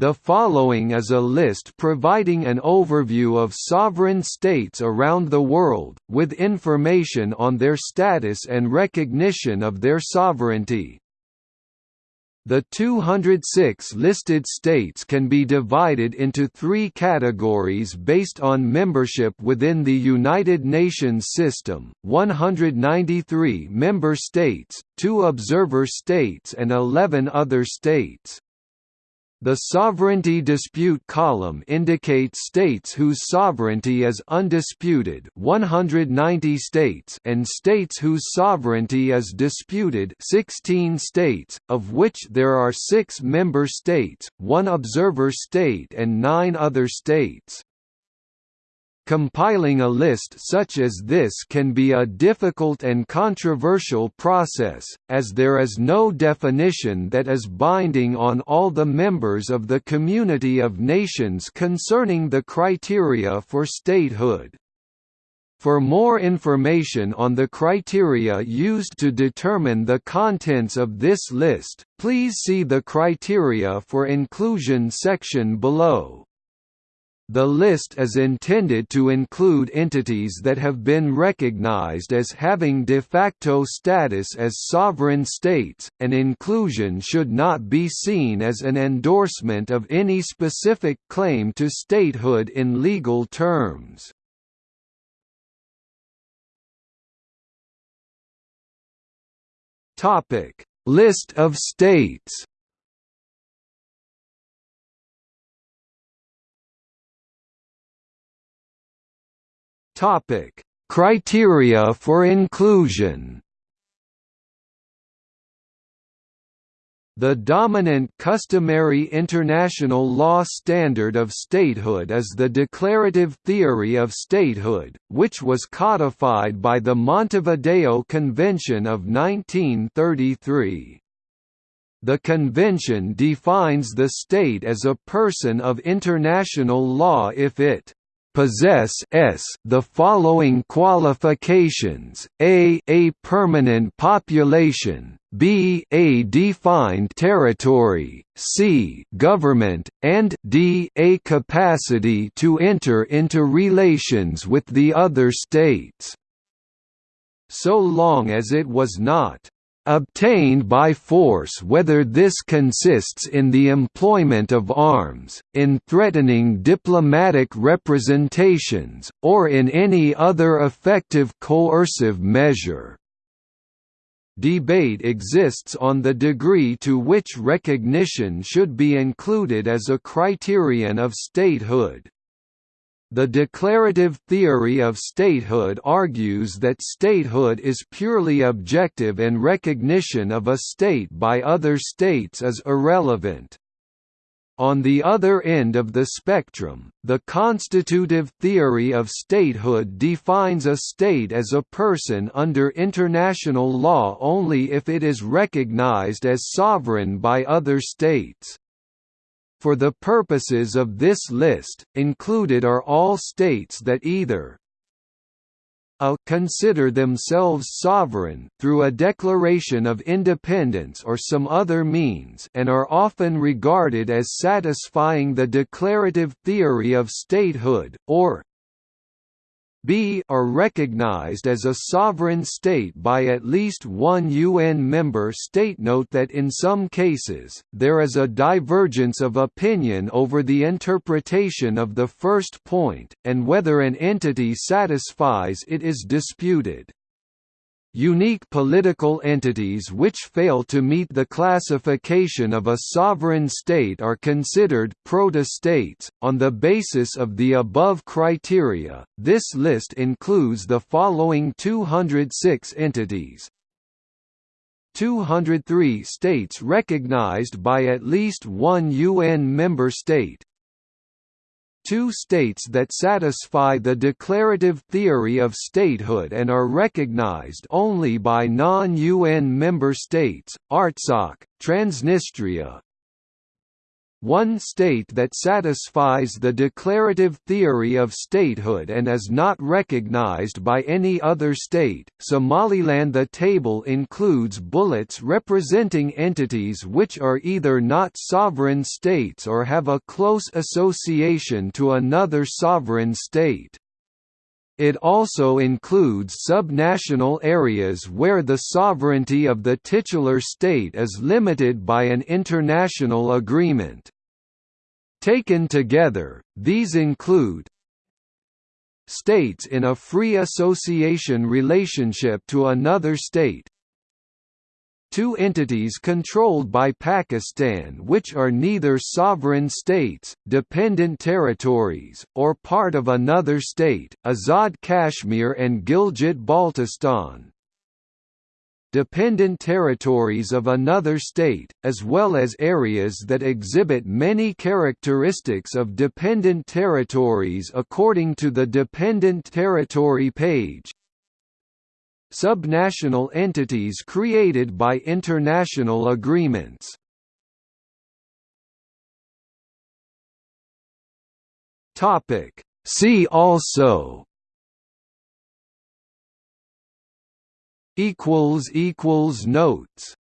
The following is a list providing an overview of sovereign states around the world, with information on their status and recognition of their sovereignty. The 206 listed states can be divided into three categories based on membership within the United Nations system, 193 member states, 2 observer states and 11 other states. The sovereignty dispute column indicates states whose sovereignty is undisputed 190 states and states whose sovereignty is disputed 16 states, of which there are six member states, one observer state and nine other states. Compiling a list such as this can be a difficult and controversial process, as there is no definition that is binding on all the members of the community of nations concerning the criteria for statehood. For more information on the criteria used to determine the contents of this list, please see the Criteria for Inclusion section below. The list is intended to include entities that have been recognized as having de facto status as sovereign states, and inclusion should not be seen as an endorsement of any specific claim to statehood in legal terms. List of states Topic: Criteria for inclusion. The dominant customary international law standard of statehood is the declarative theory of statehood, which was codified by the Montevideo Convention of 1933. The convention defines the state as a person of international law if it possess s the following qualifications: a a permanent population, b a defined territory, c government, and d a capacity to enter into relations with the other states. So long as it was not obtained by force whether this consists in the employment of arms, in threatening diplomatic representations, or in any other effective coercive measure. Debate exists on the degree to which recognition should be included as a criterion of statehood. The declarative theory of statehood argues that statehood is purely objective and recognition of a state by other states is irrelevant. On the other end of the spectrum, the constitutive theory of statehood defines a state as a person under international law only if it is recognized as sovereign by other states. For the purposes of this list, included are all states that either a consider themselves sovereign through a declaration of independence or some other means and are often regarded as satisfying the declarative theory of statehood, or b are recognized as a sovereign state by at least one UN member state. Note that in some cases, there is a divergence of opinion over the interpretation of the first point, and whether an entity satisfies it is disputed. Unique political entities which fail to meet the classification of a sovereign state are considered proto-states. On the basis of the above criteria, this list includes the following 206 entities. 203 states recognized by at least one UN member state, two states that satisfy the declarative theory of statehood and are recognized only by non-UN member states, Artsakh, Transnistria, one state that satisfies the declarative theory of statehood and is not recognized by any other state. Somaliland The table includes bullets representing entities which are either not sovereign states or have a close association to another sovereign state. It also includes subnational areas where the sovereignty of the titular state is limited by an international agreement. Taken together, these include states in a free association relationship to another state, two entities controlled by Pakistan which are neither sovereign states, dependent territories, or part of another state, Azad Kashmir and Gilgit-Baltistan. Dependent territories of another state, as well as areas that exhibit many characteristics of dependent territories according to the Dependent Territory page, subnational entities created by international agreements. See also notes